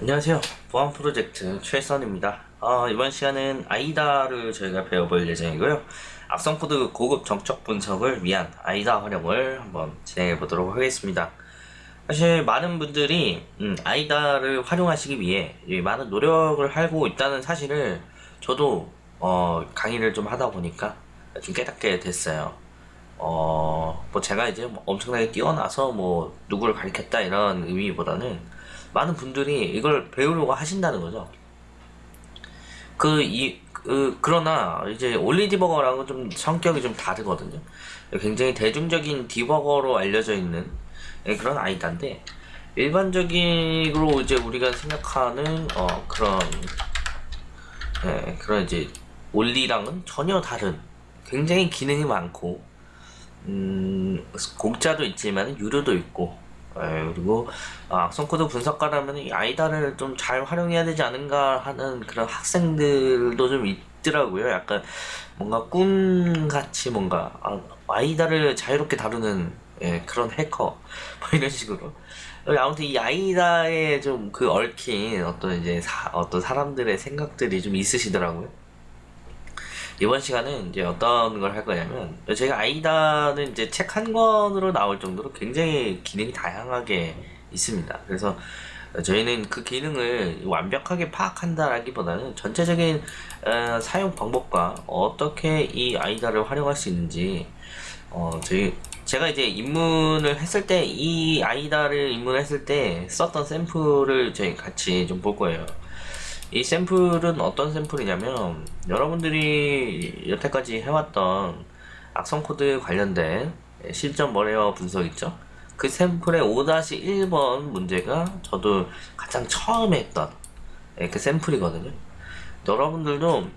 안녕하세요. 보안 프로젝트 최선입니다. 어, 이번 시간은 IDA를 저희가 배워볼 예정이고요. 악성 코드 고급 정적 분석을 위한 IDA 활용을 한번 진행해 보도록 하겠습니다. 사실 많은 분들이 음, IDA를 활용하시기 위해 많은 노력을 하고 있다는 사실을 저도 어, 강의를 좀 하다 보니까 좀 깨닫게 됐어요. 어, 뭐 제가 이제 뭐 엄청나게 뛰어나서 뭐 누구를 가리켰다 이런 의미보다는 많은 분들이 이걸 배우려고 하신다는 거죠. 그, 이, 그, 그러나 이제 올리 디버거랑은 좀 성격이 좀 다르거든요. 굉장히 대중적인 디버거로 알려져 있는 그런 아이다인데, 일반적으로 이제 우리가 생각하는, 어, 그런, 네, 그런 이제 올리랑은 전혀 다른, 굉장히 기능이 많고, 음, 공짜도 있지만 유료도 있고, 예, 그리고 아, 악성 코드 분석가라면 이 IDA를 좀 잘 활용해야 되지 않은가 하는 그런 학생들도 좀 있더라고요. 약간 뭔가 꿈같이 뭔가 아, IDA를 자유롭게 다루는 예, 그런 해커 뭐 이런 식으로 아무튼 이 IDA에 좀 그 얽힌 어떤 이제 사, 어떤 사람들의 생각들이 좀 있으시더라고요. 이번 시간은 이제 어떤 걸 할 거냐면 제가 아이다는 이제 책 한 권으로 나올 정도로 굉장히 기능이 다양하게 있습니다. 그래서 저희는 그 기능을 완벽하게 파악한다라기보다는 전체적인 어, 사용 방법과 어떻게 이 아이다를 활용할 수 있는지 어, 저희 제가 이제 입문을 했을 때 이 아이다를 입문했을 때 썼던 샘플을 저희 같이 좀 볼 거예요. 이 샘플은 어떤 샘플이냐면 여러분들이 여태까지 해왔던 악성 코드 관련된 실전 malware 분석 있죠? 그 샘플의 5-1번 문제가 저도 가장 처음에 했던 예, 그 샘플이거든요. 여러분들도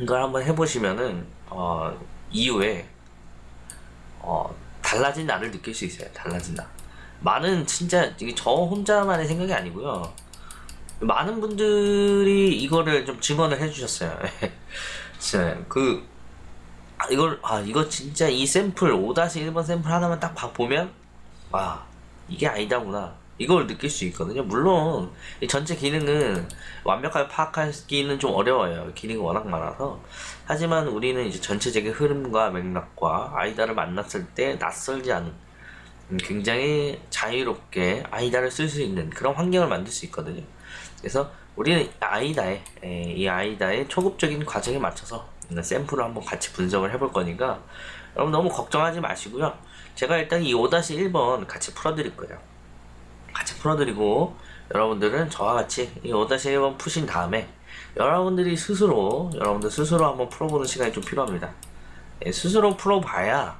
이걸 한번 해보시면은 어, 이후에 어, 달라진 나를 느낄 수 있어요. 달라진 나. 많은 진짜 이게 저 혼자만의 생각이 아니고요. 많은 분들이 이거를 좀 증언을 해주셨어요. 그 아, 이걸 아 이거 진짜 이 샘플 5-1번 샘플 하나만 딱 보면 와 이게 아니다구나 이걸 느낄 수 있거든요. 물론 이 전체 기능은 완벽하게 파악하기는 좀 어려워요. 기능이 워낙 많아서 하지만 우리는 이제 전체적인 흐름과 맥락과 아이다를 만났을 때 낯설지 않은 음, 굉장히 자유롭게 아이다를 쓸 수 있는 그런 환경을 만들 수 있거든요. 그래서 우리는 아이다의 이 아이다의 초급적인 과정에 맞춰서 샘플을 한번 같이 분석을 해볼 거니까 여러분 너무 걱정하지 마시고요. 제가 일단 이 5-1번 같이 풀어드릴 거예요. 같이 풀어드리고 여러분들은 저와 같이 이 5-1번 푸신 다음에 여러분들이 스스로 여러분들 스스로 한번 풀어보는 시간이 좀 필요합니다. 예, 스스로 풀어봐야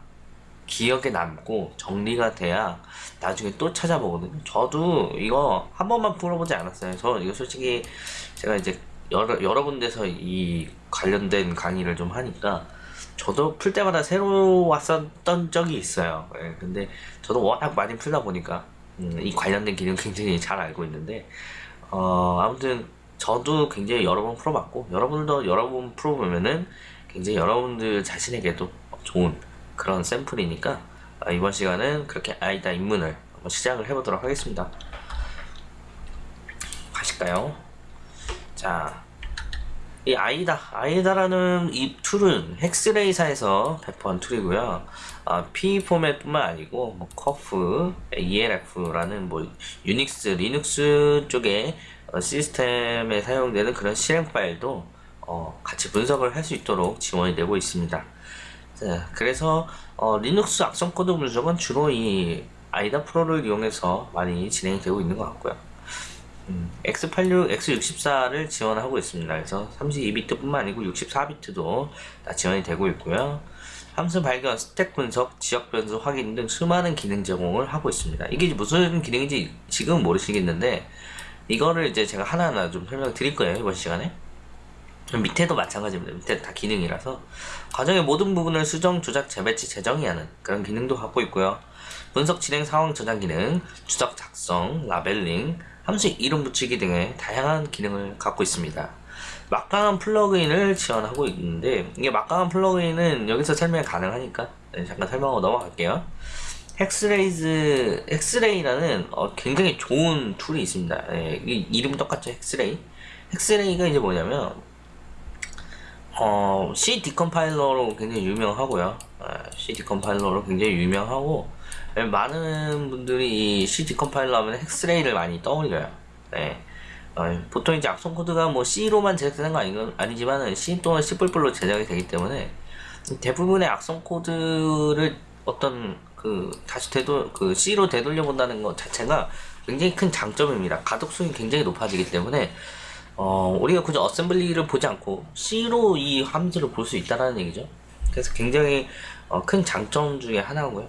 기억에 남고 정리가 돼야 나중에 또 찾아보거든요. 저도 이거 한 번만 풀어보지 않았어요. 저 이거 솔직히 제가 이제 여러, 여러 군데서 이 관련된 강의를 좀 하니까 저도 풀 때마다 새로 왔었던 적이 있어요. 예, 근데 저도 워낙 많이 풀다 보니까 음, 이 관련된 기능 굉장히 잘 알고 있는데 어, 아무튼 저도 굉장히 여러 번 풀어봤고 여러분도 여러 번 풀어보면은 굉장히 여러분들 자신에게도 좋은 그런 샘플이니까 아, 이번 시간은 그렇게 IDA 입문을 한번 시작을 해보도록 하겠습니다. 가실까요? 자, 이 IDA, IDA라는 이 툴은 Hex-Rays사에서 배포한 툴이고요. 아, PE 포맷뿐만 아니고 뭐 COFF, ELF라는 뭐 유닉스, 리눅스 쪽의 어, 시스템에 사용되는 그런 실행 파일도 어, 같이 분석을 할 수 있도록 지원이 되고 있습니다. 네, 그래서 어, 리눅스 악성 코드 분석은 주로 이 IDA Pro를 이용해서 많이 진행이 되고 있는 것 같고요. 음, X86, X64를 지원하고 있습니다. 그래서 32비트뿐만 아니고 64비트도 다 지원이 되고 있고요. 함수 발견, 스택 분석, 지역 변수 확인 등 수많은 기능 제공을 하고 있습니다. 이게 무슨 기능인지 지금 모르시겠는데 이거를 이제 제가 하나하나 좀 설명 드릴 거예요 이번 시간에. 밑에도 마찬가지입니다. 밑에 다 기능이라서 과정의 모든 부분을 수정, 조작, 재배치, 재정의 하는 그런 기능도 갖고 있고요. 분석 진행 상황 저장 기능, 주석 작성, 라벨링, 함수 이름 붙이기 등의 다양한 기능을 갖고 있습니다. 막강한 플러그인을 지원하고 있는데 이게 막강한 플러그인은 여기서 설명이 가능하니까 네, 잠깐 설명하고 넘어갈게요. Hex-Rays Hex-Ray라는 어, 굉장히 좋은 툴이 있습니다. 예, 이, 이름 똑같죠 Hex-Ray. Hex-Ray가 이제 뭐냐면 어, C decompiler로 굉장히 유명하고요. 아, C decompiler로 굉장히 유명하고 예, 많은 분들이 이 C 디컴파일러 하면 헥스레이를 많이 떠올려요. 네. 어, 보통 이제 악성 코드가 뭐 C로만 제작되는 거 아니, 아니지만은 C 또는 C++로 제작이 되기 때문에 대부분의 악성 코드를 어떤 그 다시 되돌 그 C로 되돌려 본다는 것 자체가 굉장히 큰 장점입니다. 가독성이 굉장히 높아지기 때문에 어, 우리가 굳이 어셈블리를 보지 않고 C로 이 함수를 볼 수 있다는 얘기죠. 그래서 굉장히 어, 큰 장점 중에 하나고요.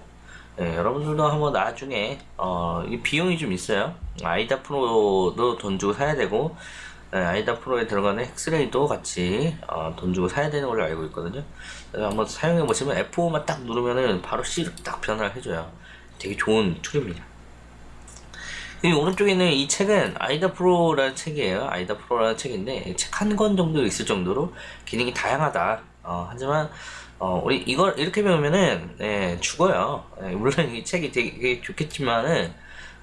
예, 여러분들도 한번 나중에 어, 이 비용이 좀 있어요. 아이다 프로도 돈 주고 사야 되고 예, 아이다 프로에 들어가는 엑스레이도 같이 어, 돈 주고 사야 되는 걸로 알고 있거든요. 그래서 한번 사용해 보시면 F5만 딱 누르면은 바로 C로 딱 변화를 해줘요. 되게 좋은 툴입니다. 이 오른쪽에는 이 책은 아이다 프로라는 책이에요. 아이다 프로라는 책인데 책 한 권 정도 있을 정도로 기능이 다양하다. 어, 하지만 어, 우리 이걸 이렇게 배우면은 예, 죽어요. 예, 물론 이 책이 되게 좋겠지만은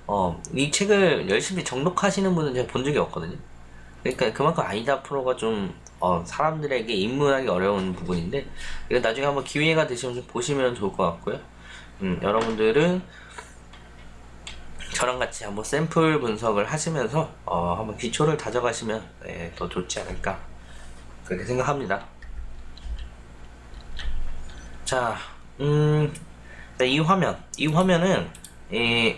어, 이 책을 열심히 정독하시는 분은 제가 본 적이 없거든요. 그러니까 그만큼 아이다 프로가 좀 어, 사람들에게 입문하기 어려운 부분인데 이거 나중에 한번 기회가 되시면 좀 보시면 좋을 것 같고요. 음, 여러분들은 저랑 같이 한번 샘플 분석을 하시면서 어, 한번 기초를 다져가시면 네, 더 좋지 않을까 그렇게 생각합니다. 자, 음, 네, 이 화면, 이 화면은 이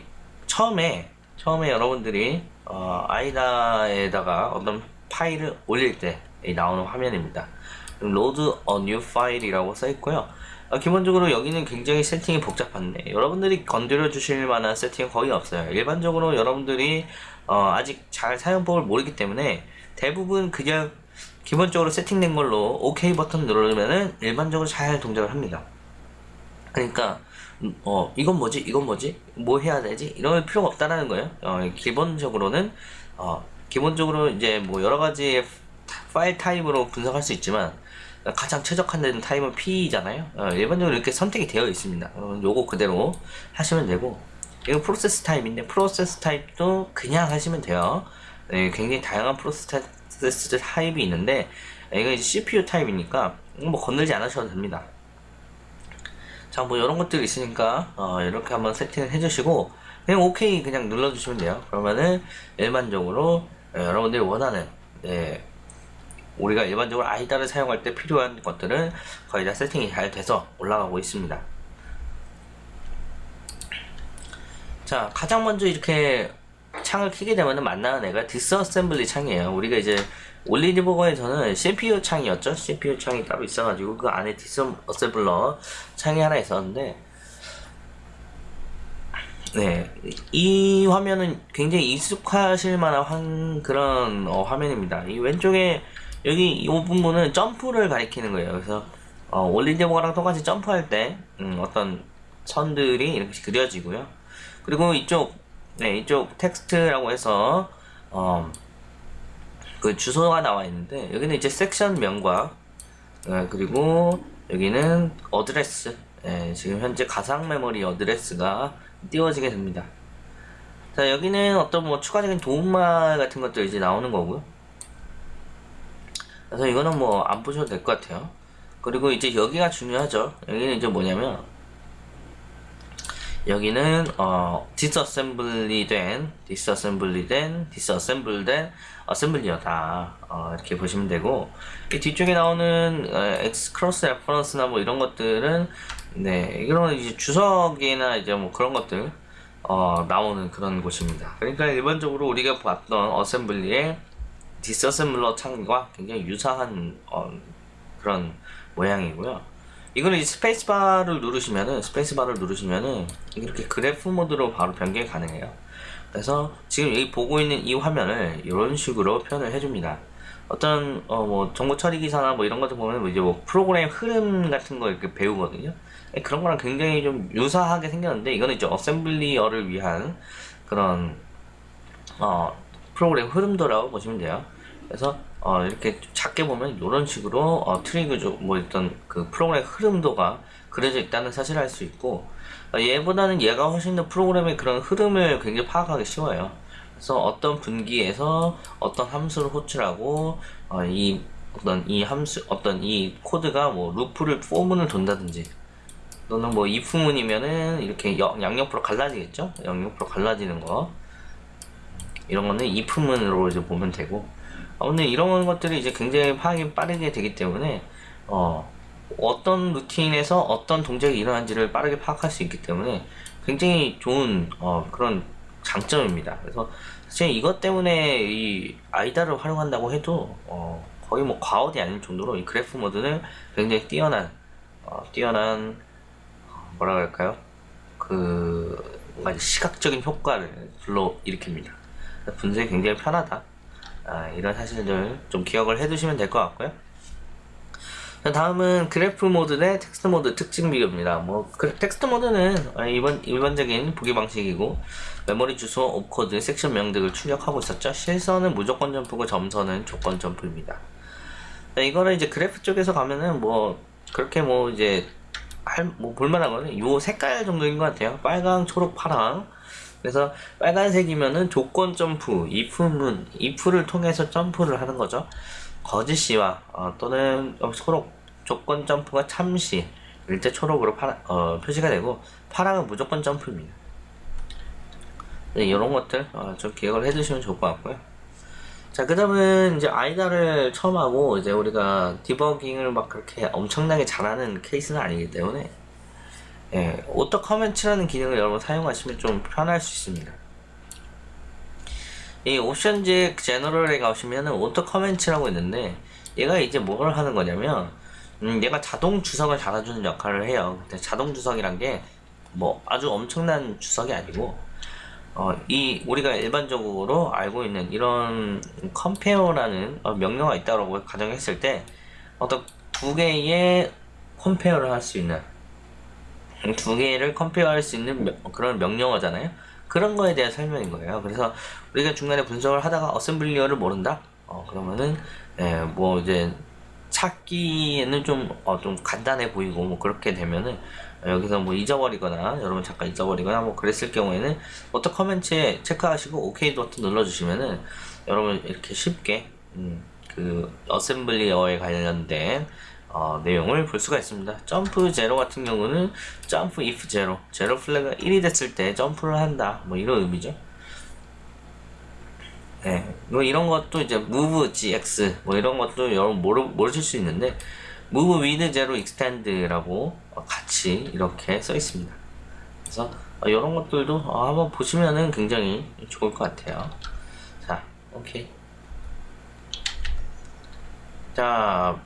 처음에 처음에 여러분들이 어, 아이다에다가 어떤 파일을 올릴 때 나오는 화면입니다. load a new file이라고 써 있고요. 어, 기본적으로 여기는 굉장히 세팅이 복잡한데 여러분들이 건드려 주실 만한 세팅은 거의 없어요. 일반적으로 여러분들이 어, 아직 잘 사용법을 모르기 때문에 대부분 그냥 기본적으로 세팅된 걸로 OK 버튼 누르면은 일반적으로 잘 동작을 합니다. 그러니까 음, 어 이건 뭐지 이건 뭐지 뭐 해야 되지 이럴 필요가 없다라는 거예요. 어, 기본적으로는 어 기본적으로 이제 뭐 여러 가지 파일 타입으로 분석할 수 있지만 가장 최적화된 타입은 PE잖아요. 어, 일반적으로 이렇게 선택이 되어 있습니다. 어, 요거 그대로 하시면 되고 이거 프로세스 타입인데 프로세스 타입도 그냥 하시면 돼요. 네, 굉장히 다양한 프로세스 타입이 있는데 이거 이제 CPU 타입이니까 뭐 건들지 않으셔도 됩니다. 자, 뭐 이런 것들이 있으니까 어, 이렇게 한번 세팅을 해주시고 그냥 OK 그냥 눌러주시면 돼요. 그러면은 일반적으로 어, 여러분들이 원하는 네, 우리가 일반적으로 IDA를 사용할 때 필요한 것들은 거의 다 세팅이 잘 돼서 올라가고 있습니다. 자, 가장 먼저 이렇게 창을 키게 되면 만나는 애가 disassembly 창이에요. 우리가 이제 올리디버거에서는 CPU 창이었죠. CPU 창이 따로 있어가지고 그 안에 디스어셈블러 창이 하나 있었는데 네, 이 화면은 굉장히 익숙하실 만한 그런 어, 화면입니다. 이 왼쪽에 여기 이 부분은 점프를 가리키는 거예요. 그래서 어, 올리디버거랑 똑같이 점프할 때 음, 어떤 선들이 이렇게 그려지고요. 그리고 이쪽 네, 이쪽 텍스트라고 해서 어, 그 주소가 나와 있는데 여기는 이제 섹션명과 어, 그리고 여기는 어드레스 예, 지금 현재 가상 메모리 어드레스가 띄워지게 됩니다. 자 여기는 어떤 뭐 추가적인 도움말 같은 것도 이제 나오는 거고요. 그래서 이거는 뭐 안 보셔도 될 것 같아요. 그리고 이제 여기가 중요하죠. 여기는 이제 뭐냐면 여기는 어 disassembly 된 disassembly 된 disassemble 된 어셈블리어다 어, 이렇게 보시면 되고 이 뒤쪽에 나오는 어, X cross reference나 뭐 이런 것들은 네 이런 이제 주석이나 이제 뭐 그런 것들 어, 나오는 그런 곳입니다. 그러니까 일반적으로 우리가 봤던 어셈블리의 disassembler 창과 굉장히 유사한 어, 그런 모양이고요. 이거는 스페이스바를 누르시면은 스페이스바를 누르시면은 이렇게 그래프 모드로 바로 변경이 가능해요. 그래서 지금 여기 보고 있는 이 화면을 이런 식으로 표현을 해줍니다. 어떤 어 뭐 정보 처리 기사나 뭐 이런 것들 보면 뭐 이제 뭐 프로그램 흐름 같은 거 이렇게 배우거든요. 예, 그런 거랑 굉장히 좀 유사하게 생겼는데 이거는 이제 어셈블리어를 위한 그런 어 프로그램 흐름도라고 보시면 돼요. 그래서 어, 이렇게 작게 보면 이런 식으로 어, 트리그 뭐 일단 그 프로그램 흐름도가 그려져 있다는 사실을 알 수 있고 어, 얘보다는 얘가 훨씬 더 프로그램의 그런 흐름을 굉장히 파악하기 쉬워요. 그래서 어떤 분기에서 어떤 함수를 호출하고 어, 이 어떤 이 함수 어떤 이 코드가 뭐 루프를 for문을 돈다든지 또는 뭐 if문이면은 이렇게 영- 양옆으로 갈라지겠죠? 양옆으로 갈라지는 거 이런 거는 if문으로 이제 보면 되고 어, 근데 이런 것들이 이제 굉장히 파악이 빠르게 되기 때문에 어, 어떤 루틴에서 어떤 동작이 일어난지를 빠르게 파악할 수 있기 때문에 굉장히 좋은 어, 그런 장점입니다. 그래서 사실 이것 때문에 이 아이다를 활용한다고 해도 어, 거의 뭐 과언이 아닐 정도로 이 그래프 모드는 굉장히 뛰어난 어, 뛰어난 어, 뭐라 그럴까요? 그 뭔가 시각적인 효과를 불러일으킵니다. 분석이 굉장히 편하다. 아, 이런 사실들 좀 기억을 해두시면 될 것 같고요. 자, 다음은 그래프 모드 대 텍스트 모드 특징 비교입니다. 뭐 그, 텍스트 모드는 아, 이번 일반적인 보기 방식이고 메모리 주소, opcode, 섹션 등을 출력하고 있었죠. 실선은 무조건 점프고 점선은 조건 점프입니다. 자, 이거는 이제 그래프 쪽에서 가면은 뭐 그렇게 뭐 이제 할 뭐 볼만한 거는 요 색깔 정도인 것 같아요. 빨강, 초록, 파랑. 그래서 빨간색이면은 조건 점프, if문, if를 통해서 점프를 하는 거죠. 거짓시와 어, 또는 어, 초록 조건 점프가 참시 일때 초록으로 파라, 어, 표시가 되고 파랑은 무조건 점프입니다. 네, 이런 것들 어, 좀 기억을 해두시면 좋을 것 같고요. 자, 그 다음은 이제 아이다를 처음 하고 이제 우리가 디버깅을 막 그렇게 엄청나게 잘하는 케이스는 아니기 때문에 예, auto comment라는 기능을 여러분 사용하시면 좀 편할 수 있습니다. 이 Options General에 가시면은 auto comment라고 있는데 얘가 이제 뭘 하는 거냐면 음, 얘가 자동 주석을 달아주는 역할을 해요. 자동 주석이란 게 뭐 아주 엄청난 주석이 아니고 어, 이 우리가 일반적으로 알고 있는 이런 compare라는 어, 명령어가 있다고 가정했을 때 어떤 두 개의 compare를 할 수 있는 두 개를 compare할 수 있는 명- 그런 명령어잖아요. 그런 거에 대한 설명인 거예요. 그래서 우리가 중간에 분석을 하다가 어셈블리어를 모른다. 어 그러면은 예, 뭐 이제 찾기에는 좀, 어, 좀 간단해 보이고, 뭐, 그렇게 되면은, 여기서 뭐 잊어버리거나, 여러분 잠깐 잊어버리거나, 뭐, 그랬을 경우에는, auto comment에 체크하시고, OK 버튼 눌러주시면은, 여러분 이렇게 쉽게, 음, 그, 어셈블리어에 관련된, 어, 내용을 볼 수가 있습니다. jump zero 같은 경우는, jump if zero, zero flag가 1이 됐을 때 점프를 한다. 뭐, 이런 의미죠. 네, 뭐 이런 것도 이제 move zx 뭐 이런 것도 여러분 모르, 모르실 수 있는데 move with zero extend라고 어, 같이 이렇게 써 있습니다. 그래서 어, 이런 것들도 어, 한번 보시면은 굉장히 좋을 것 같아요. 자, 오케이. 자,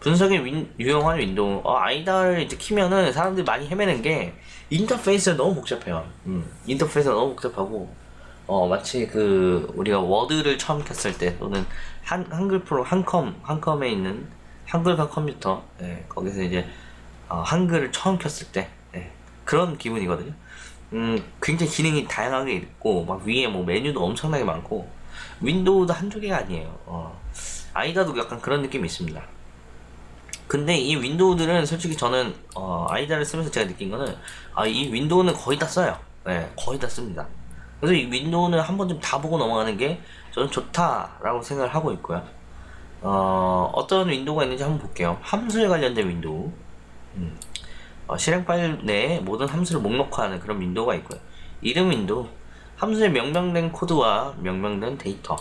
분석에 윈- 유용한 윈도우. 어, IDA를 이제 키면은 사람들이 많이 헤매는 게 인터페이스가 너무 복잡해요. 음, 인터페이스가 너무 복잡하고 어, 마치 그, 우리가 워드를 처음 켰을 때, 또는 한, 한글 프로, 한컴, 한컴에 있는 한글과 컴퓨터, 예, 거기서 이제, 어, 한글을 처음 켰을 때, 예, 그런 기분이거든요. 음, 굉장히 기능이 다양하게 있고, 막 위에 뭐 메뉴도 엄청나게 많고, 윈도우도 한두 개가 아니에요. 어, IDA도 약간 그런 느낌이 있습니다. 근데 이 윈도우들은 솔직히 저는 어, IDA를 쓰면서 제가 느낀 거는 아, 이 윈도우는 거의 다 써요. 네, 거의 다 씁니다. 그래서 이 윈도우는 한 번쯤 다 보고 넘어가는 게 저는 좋다라고 생각을 하고 있고요. 어, 어떤 윈도우가 있는지 한번 볼게요. 함수에 관련된 윈도우. 음. 어, 실행 파일 내에 모든 함수를 목록화하는 그런 윈도우가 있고요. 이름 윈도우. 함수에 명명된 코드와 명명된 데이터.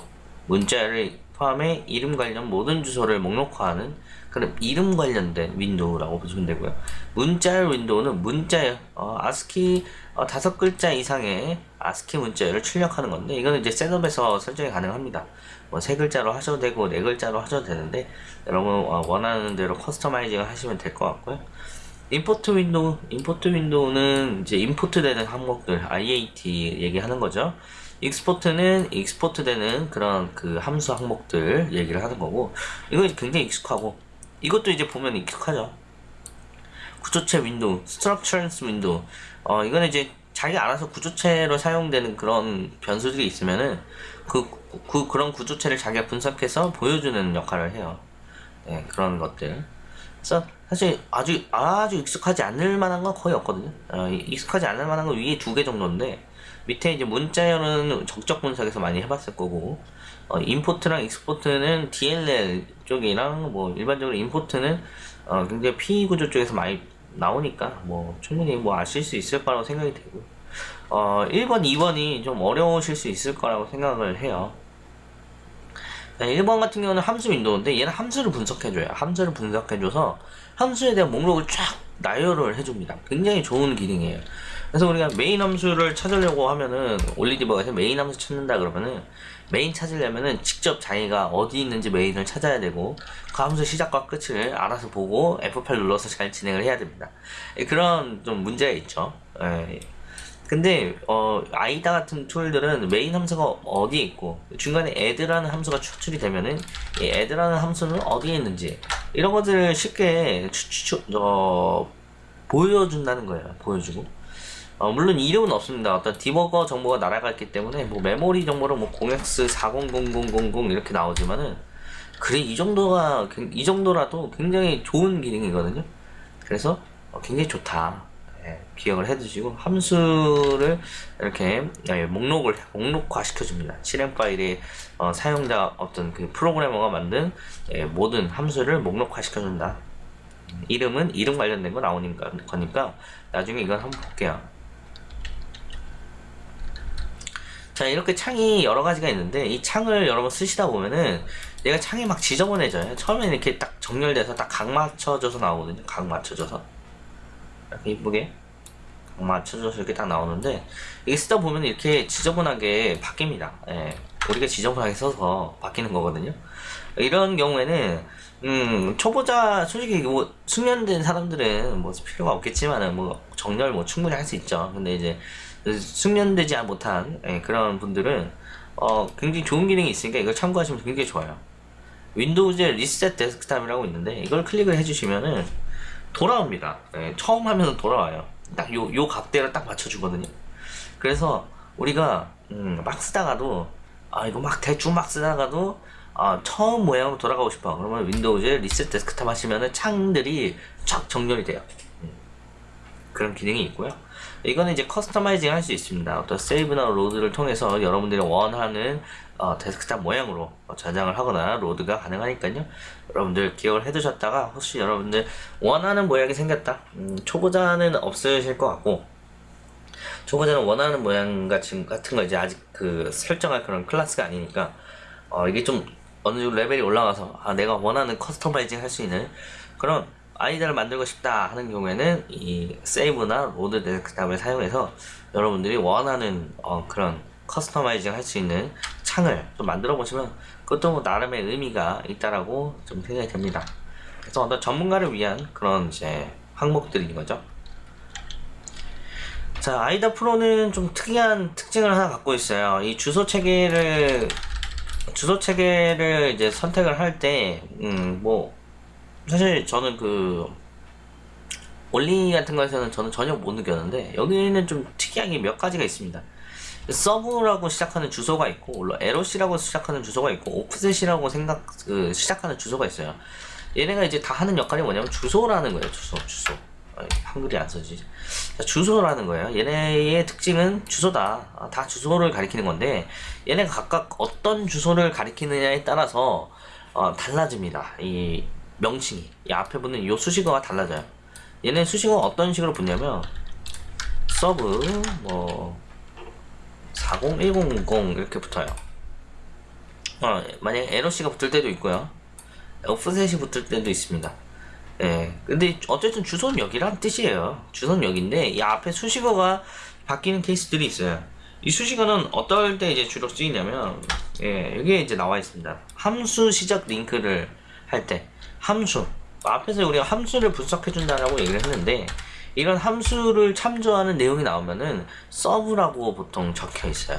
문자를 포함해 이름 관련 모든 주소를 목록화하는 그런 이름 관련된 윈도우라고 보시면 되고요. 문자열 윈도우는 문자열, 어, 아스키 어, 다섯 글자 이상의 아스키 문자열을 출력하는 건데 이거는 이제 setup에서 설정이 가능합니다. 뭐 세 글자로 하셔도 되고 네 글자로 하셔도 되는데 여러분 어, 원하는 대로 customizing을 하시면 될 것 같고요. import window, import window는 이제 import 되는 항목들, IAT 얘기하는 거죠. export는 export 되는 그런 그 함수 항목들 얘기를 하는 거고, 이건 굉장히 익숙하고, 이것도 이제 보면 익숙하죠. 구조체 윈도우, structures window, 어, 이거는 이제 자기 알아서 구조체로 사용되는 그런 변수들이 있으면은 그, 그 그런 구조체를 자기가 분석해서 보여주는 역할을 해요. 네, 그런 것들. 그래서 사실 아주 아주 익숙하지 않을 만한 건 거의 없거든요. 어, 익숙하지 않을 만한 건 위에 두 개 정도인데 밑에 이제 문자열은 적적 분석에서 많이 해봤을 거고 어, 임포트랑 익스포트는 DLL 쪽이랑 뭐 일반적으로 임포트는 어, 굉장히 P 구조 쪽에서 많이 나오니까 뭐 충분히 뭐 아실 수 있을 거라고 생각이 되고 어 1번, 2번이 좀 어려우실 수 있을 거라고 생각을 해요. 1번 같은 경우는 함수 윈도우인데 얘는 함수를 분석해줘요. 함수를 분석해줘서 함수에 대한 목록을 쫙 나열을 해줍니다. 굉장히 좋은 기능이에요. 그래서 우리가 메인 함수를 찾으려고 하면은 OllyDbg에서 메인 함수 찾는다 그러면은 메인 찾으려면은 직접 자기가 어디 있는지 메인을 찾아야 되고 그 함수 시작과 끝을 알아서 보고 F8 눌러서 잘 진행을 해야 됩니다. 예, 그런 좀 문제가 있죠. 예. 근데 어 IDA 같은 툴들은 메인 함수가 어디에 있고 중간에 add라는 함수가 추출이 되면은 이 add라는 함수는 어디에 있는지 이런 것들을 쉽게 추추 어 보여준다는 거예요. 보여주고 어, 물론 이름은 없습니다. 어떤 디버거 정보가 날아가 있기 때문에 뭐 메모리 정보로 뭐 0x400000 이렇게 나오지만은 그래 이 정도가 이 정도라도 굉장히 좋은 기능이거든요. 그래서 어, 굉장히 좋다. 예, 기억을 해두시고 함수를 이렇게 예, 목록을 목록화 시켜줍니다. 실행 파일에 어, 사용자 어떤 그 프로그래머가 만든 예, 모든 함수를 목록화 시켜준다. 음, 이름은 이름 관련된 거 나오니까 거니까 나중에 이건 한번 볼게요. 자 이렇게 창이 여러 가지가 있는데 이 창을 여러분 쓰시다 보면은 얘가 창이 막 지저분해져요. 처음에 이렇게 딱 정렬돼서 딱 각 맞춰져서 나오거든요. 각 맞춰져서 이렇게 이쁘게 각 맞춰져서 이렇게 딱 나오는데 이게 쓰다 보면 이렇게 지저분하게 바뀝니다. 예. 우리가 지저분하게 써서 바뀌는 거거든요. 이런 경우에는 음, 초보자, 솔직히 뭐, 숙련된 사람들은 뭐 필요가 없겠지만은 뭐, 정렬 뭐 충분히 할 수 있죠. 근데 이제, 숙련되지 못한 예, 그런 분들은 어, 굉장히 좋은 기능이 있으니까 이걸 참고하시면 굉장히 좋아요. Windows의 reset desktop이라고 있는데 이걸 클릭을 해주시면은 돌아옵니다. 예, 처음 하면 돌아와요. 딱 요, 요 각대를 딱 맞춰주거든요. 그래서 우리가 음, 막 쓰다가도 아 이거 막 대충 막 쓰다가도 아, 처음 모양으로 돌아가고 싶어. 그러면 Windows reset desktop 하시면은 창들이 쫙 정렬이 돼요. 음, 그런 기능이 있고요. 이거는 이제 customizing 할 수 있습니다. 어떤 save나 load를 통해서 여러분들이 원하는 어, 데스크탑 모양으로 저장을 하거나 load가 가능하니까요. 여러분들 기억을 해두셨다가 혹시 여러분들 원하는 모양이 생겼다. 음, 초보자는 없으실 것 같고 초보자는 원하는 모양 같은, 같은 거 이제 아직 그 설정할 그런 클래스가 아니니까 어, 이게 좀 어느 정도 레벨이 올라가서 아, 내가 원하는 customizing 할 수 있는 그런 IDA를 만들고 싶다 하는 경우에는 이 save나 load desktop을 사용해서 여러분들이 원하는 어, 그런 customizing 할 수 있는 창을 좀 만들어 보시면 그것도 뭐 나름의 의미가 있다라고 좀 생각이 됩니다. 그래서 어떤 전문가를 위한 그런 이제 항목들인 거죠. 자, IDA Pro는 좀 특이한 특징을 하나 갖고 있어요. 이 주소 체계를 주소 체계를 이제 선택을 할 때, 음, 뭐, 사실 저는 그, 올리 같은 거에서는 저는 전혀 못 느꼈는데, 여기는 좀 특이한 게 몇 가지가 있습니다. 서브라고 시작하는 주소가 있고, 물론 LOC라고 시작하는 주소가 있고, 오프셋이라고 생각, 그, 시작하는 주소가 있어요. 얘네가 이제 다 하는 역할이 뭐냐면 주소라는 거예요, 주소, 주소. 아, 한글이 안 써지지. 자, 주소라는 거예요. 얘네의 특징은 주소다. 아, 다 주소를 가리키는 건데, 얘네가 각각 어떤 주소를 가리키느냐에 따라서 어, 달라집니다. 이 명칭이. 이 앞에 붙는 이 수식어가 달라져요. 얘네 수식어가 어떤 식으로 붙냐면, sub, 뭐, 40100 이렇게 붙어요. 어, 만약에 LOC가 붙을 때도 있고요. 오프셋이 붙을 때도 있습니다. 예. 근데 어쨌든 주소는 여기란 뜻이에요. 주소는 여기인데 이 앞에 수식어가 바뀌는 케이스들이 있어요. 이 수식어는 어떨 때 이제 주로 쓰이냐면 예, 여기에 이제 나와 있습니다. 함수 시작 링크를 할때 함수 앞에서 우리가 함수를 분석해 준다라고 얘기를 했는데 이런 함수를 참조하는 내용이 나오면은 서브라고 보통 적혀 있어요.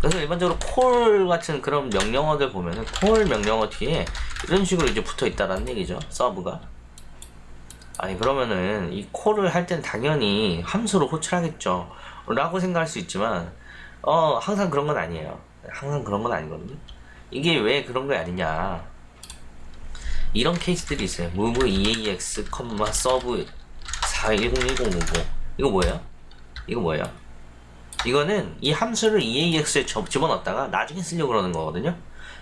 그래서 일반적으로 콜 같은 그런 명령어들 보면은 콜 명령어 뒤에 이런 식으로 이제 붙어 있다라는 얘기죠. 서브가. 아니 그러면은 이 call을 할 땐 당연히 함수로 호출하겠죠. 라고 생각할 수 있지만 어 항상 그런 건 아니에요 항상 그런 건 아니거든요 이게 왜 그런 거 아니냐 이런 케이스들이 있어요. move eax, sub 410150 이거 뭐예요? 이거 뭐예요? 이거는 이 함수를 eax에 접- 집어넣었다가 나중에 쓰려고 그러는 거거든요.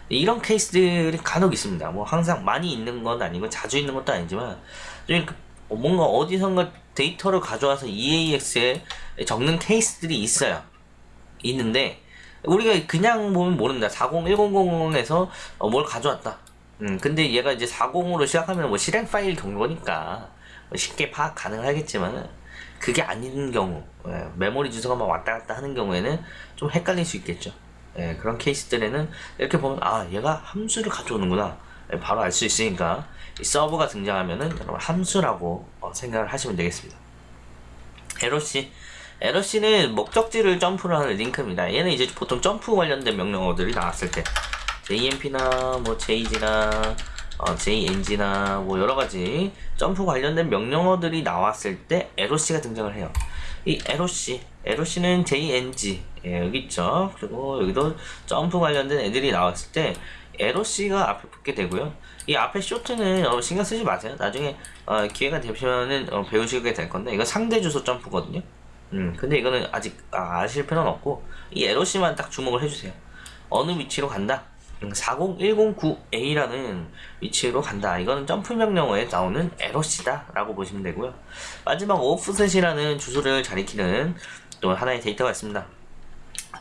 이런 케이스들이 간혹 있습니다. 뭐 항상 많이 있는 건 아니고 자주 있는 것도 아니지만 좀 이렇게 뭔가 어디선가 데이터를 가져와서 eax에 적는 케이스들이 있어요. 있는데 우리가 그냥 보면 모른다. 40100에서 뭘 가져왔다 음 근데 얘가 이제 40으로 시작하면 뭐 실행 파일 경로니까 뭐 쉽게 파악 가능하겠지만 그게 아닌 경우 예, 메모리 주소가 막 왔다 갔다 하는 경우에는 좀 헷갈릴 수 있겠죠. 예, 그런 케이스들에는 이렇게 보면 아 얘가 함수를 가져오는구나. 예, 바로 알 수 있으니까 이 서버가 등장하면은 여러분 함수라고 어, 생각을 하시면 되겠습니다. 에러시 에러시는 목적지를 점프를 하는 링크입니다. 얘는 이제 보통 점프 관련된 명령어들이 나왔을 때 JMP나 뭐 JG나 어, JNG나 뭐 여러가지 점프 관련된 명령어들이 나왔을 때 에러시가 등장을 해요. 이 에러시 에러시는 JNG 예, 여기 있죠? 그리고 여기도 점프 관련된 애들이 나왔을 때 에러시가 앞에 붙게 되고요. 이 앞에 쇼트는 여러분 신경 쓰지 마세요. 나중에 어, 기회가 되시면은 어, 배우시게 될 건데 이거 상대 주소 점프거든요. 음 근데 이거는 아직 아, 아실 필요는 없고 이 에러시만 딱 주목을 해주세요. 어느 위치로 간다 40109A라는 위치로 간다. 이거는 점프 명령어에 나오는 에러시다 라고 보시면 되고요. 마지막 오프셋이라는 주소를 잘 익히는 또 하나의 데이터가 있습니다.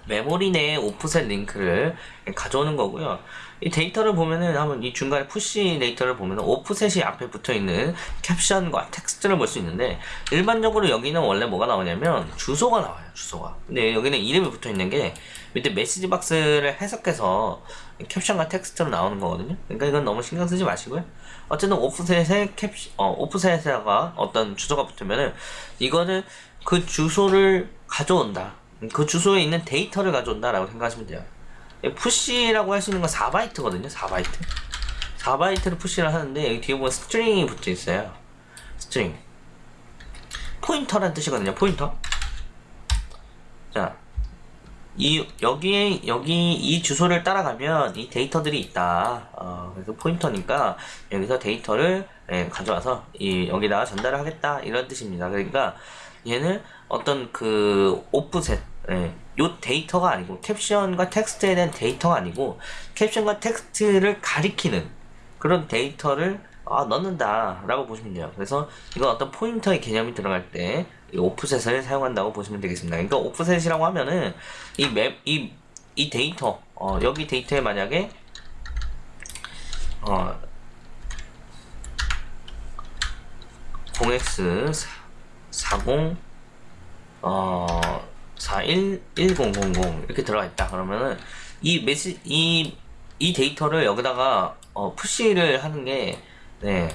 메모리 내에 오프셋 링크를 가져오는 거고요. 이 데이터를 보면은 한번 이 중간에 push 데이터를 보면은 오프셋이 앞에 붙어 있는 캡션과 텍스트를 볼 수 있는데 일반적으로 여기는 원래 뭐가 나오냐면 주소가 나와요. 주소가. 근데 여기는 이름이 붙어 있는 게 밑에 메시지 박스를 해석해서 캡션과 텍스트로 나오는 거거든요. 그러니까 이건 너무 신경 쓰지 마시고요. 어쨌든 오프셋에 캡 어, 오프셋에다가 어떤 주소가 붙으면은 이거는 그 주소를 가져온다. 그 주소에 있는 데이터를 가져온다 라고 생각하시면 돼요. push라고 할 수 있는 건 4바이트거든요. 4바이트. 4바이트를 push를 하는데 여기 뒤에 보면 string이 붙어 있어요. string. 포인터란 뜻이거든요. 포인터. 자, 이 여기에 여기 이 주소를 따라가면 이 데이터들이 있다. 어, 그래서 포인터니까 여기서 데이터를 예, 가져와서 이 여기다가 전달을 하겠다 이런 뜻입니다. 그러니까 얘는 어떤 그 오프셋 예, 요 데이터가 아니고 캡션과 텍스트에 대한 데이터가 아니고 캡션과 텍스트를 가리키는 그런 데이터를 아, 넣는다. 라고 보시면 돼요. 그래서 이건 어떤 포인터의 개념이 들어갈 때 이 오프셋을 사용한다고 보시면 되겠습니다. 그러니까 오프셋이라고 하면은 이 맵, 이, 이 데이터 어, 여기 데이터에 만약에 어, 0x 40 어, 411000 이렇게 들어가 있다. 그러면은 이 메시 이, 이 데이터를 여기다가 어, push를 하는 게 네.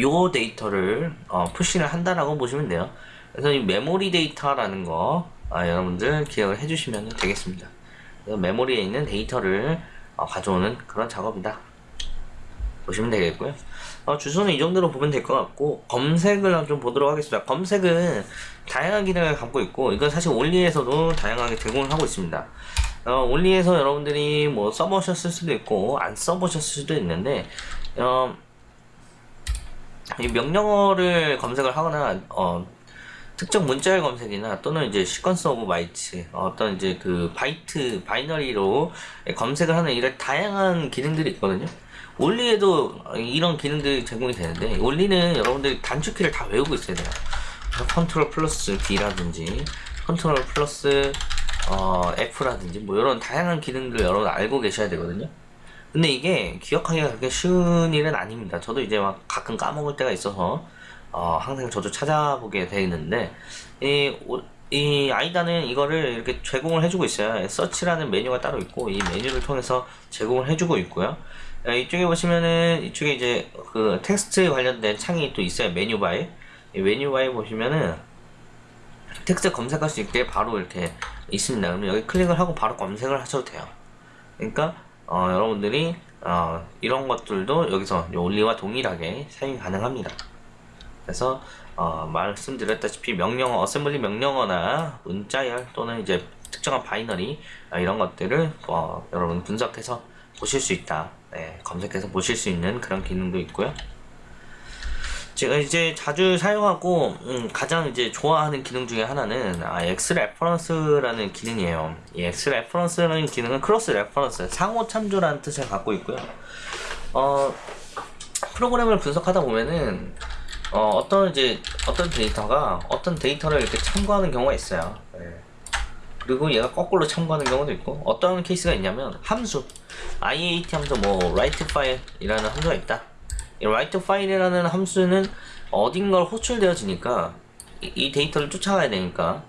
요 데이터를 어, push를 한다라고 보시면 돼요. 그래서 이 메모리 데이터라는 거 아, 여러분들 기억을 해주시면 되겠습니다. 메모리에 있는 데이터를 어, 가져오는 그런 작업이다. 보시면 되겠고요. 어, 주소는 이 정도로 보면 될 것 같고 검색을 좀 보도록 하겠습니다. 검색은 다양한 기능을 갖고 있고 이건 사실 올리에서도 다양하게 제공을 하고 있습니다. 어, 올리에서 여러분들이 뭐 써보셨을 수도 있고 안 써보셨을 수도 있는데 어, 이 명령어를 검색을 하거나 어, 특정 문자열 검색이나 또는 이제 sequence of byte 어떤 이제 그 바이트 binary로 검색을 하는 이런 다양한 기능들이 있거든요. Olly에도 이런 기능들이 제공이 되는데 Olly는 여러분들이 단축키를 다 외우고 있어야 돼요. control plus B라든지 control plus 어, F라든지 뭐 이런 다양한 기능들 여러분 알고 계셔야 되거든요. 근데 이게 기억하기가 그렇게 쉬운 일은 아닙니다. 저도 이제 막 가끔 까먹을 때가 있어서 어, 항상 저도 찾아보게 되는데 이, 오- 이 IDA는 이거를 이렇게 제공을 해주고 있어요. search라는 메뉴가 따로 있고 이 메뉴를 통해서 제공을 해주고 있고요. 어, 이쪽에 보시면은 이쪽에 이제 그 텍스트 관련된 창이 또 있어요. 메뉴바에 이 메뉴바에 보시면은 텍스트 검색할 수 있게 바로 이렇게 있습니다. 그러면 여기 클릭을 하고 바로 검색을 하셔도 돼요. 그러니까 어, 여러분들이 어, 이런 것들도 여기서 이 Olly와 동일하게 사용이 가능합니다. 그래서 어, 말씀드렸다시피 명령어, 어셈블리 명령어나 문자열 또는 이제 특정한 binary 아, 이런 것들을 어, 여러분 분석해서 보실 수 있다. 네, 검색해서 보실 수 있는 그런 기능도 있고요. 제가 이제 자주 사용하고 음, 가장 이제 좋아하는 기능 중에 하나는 아, X 레퍼런스라는 기능이에요. 이 X 레퍼런스라는 기능은 cross reference, 상호 참조라는 뜻을 갖고 있고요. 어, 프로그램을 분석하다 보면은 어, 떤 이제 어떤 데이터가 어떤 데이터를 이렇게 참고하는 경우가 있어요. 네. 그리고 얘가 거꾸로 참고하는 경우도 있고 어떤 케이스가 있냐면 함수 IAT 함수 뭐 write file이라는 함수가 있다. 이 write file이라는 함수는 어딘가를 호출되어지니까 이, 이 데이터를 쫓아가야 되니까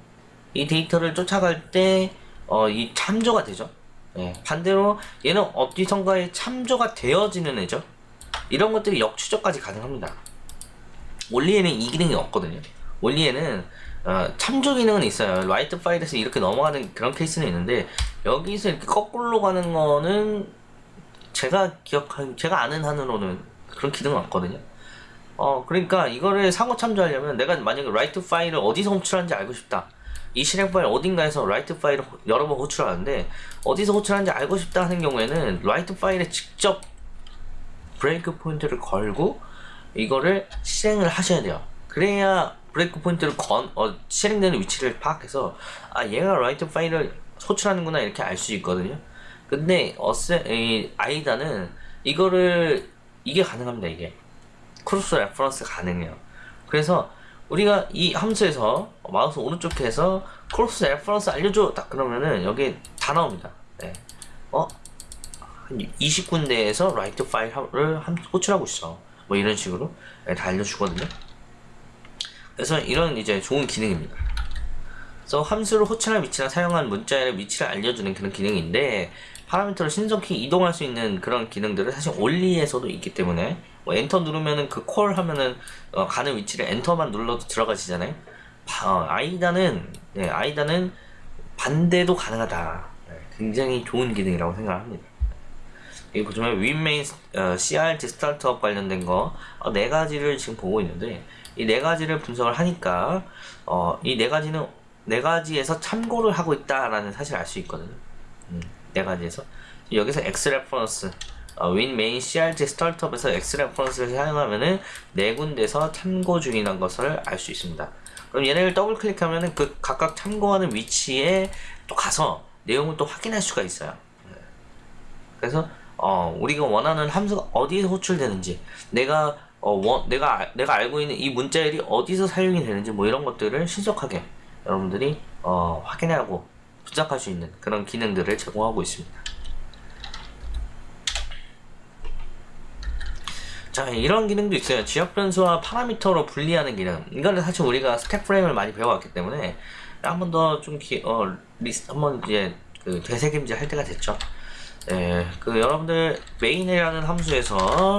이 데이터를 쫓아갈 때 어, 이 참조가 되죠. 예, 반대로 얘는 어디선가에 참조가 되어지는 애죠. 이런 것들이 역추적까지 가능합니다. Olly에는 이 기능이 없거든요. Olly에는 어, 참조 기능은 있어요. write file에서 이렇게 넘어가는 그런 케이스는 있는데 여기서 이렇게 거꾸로 가는 거는 제가 기억한 제가 아는 한으로는 그런 기능은 없거든요. 어 그러니까 이거를 상호 참조하려면 내가 만약에 write file을 어디서 호출하는지 알고 싶다. 이 실행 파일 어딘가에서 write file을 호- 여러 번 호출하는데 어디서 호출하는지 알고 싶다 하는 경우에는 write file에 직접 break point를 걸고 이거를 실행을 하셔야 돼요. 그래야 break point를 건, 어, 실행되는 위치를 파악해서 아 얘가 write file을 호출하는구나 이렇게 알 수 있거든요. 근데 어세 이 IDA는 이거를 이게 가능합니다. 이게 cross reference 가능해요. 그래서 우리가 이 함수에서 마우스 오른쪽에서 cross reference 알려줘 딱 그러면은 여기 다 나옵니다. 네. 어? 한 20군데에서 write file을 함- 호출하고 있어. 뭐 이런 식으로 네, 다 알려주거든요. 그래서 이런 이제 좋은 기능입니다. 그래서 함수를 호출할 위치나 사용한 문자의 위치를 알려주는 그런 기능인데 parameter를 신속히 이동할 수 있는 그런 기능들은 사실 Olly에서도 있기 때문에 뭐 엔터 누르면은 그 call 하면은 어, 가는 위치를 엔터만 눌러도 들어가시잖아요. 바- 어, IDA는 네, IDA는 반대도 가능하다. 네, 굉장히 좋은 기능이라고 생각합니다. 여기 보시면 WinMain 어, CRT startup 관련된 거 네 가지를 지금 보고 있는데 이 네 가지를 분석을 하니까 어, 이 네 가지는 네 가지에서 참고를 하고 있다라는 사실을 알수 있거든요. 음, 네 가지에서 여기서 X 레퍼런스 어, 윈 메인 CRT 스타트업에서 X 레퍼런스를 사용하면은 네 군데서 참고 중이라는 것을 알 수 있습니다. 그럼 얘네를 더블 클릭하면은 그 각각 참고하는 위치에 또 가서 내용을 또 확인할 수가 있어요. 그래서 어, 우리가 원하는 함수가 어디서 호출되는지 내가 어, 원, 내가 알- 내가 알고 있는 이 문자열이 어디서 사용이 되는지 뭐 이런 것들을 신속하게 여러분들이 어, 확인하고 분석할 수 있는 그런 기능들을 제공하고 있습니다. 자 이런 기능도 있어요. 지역 변수와 parameter로 분리하는 기능. 이거는 사실 우리가 stack frame을 많이 배워왔기 때문에 한 번 더좀 기, 어, 리스 한번 이제 그 되새김질 할 때가 됐죠. 예, 그 여러분들 main이라는 함수에서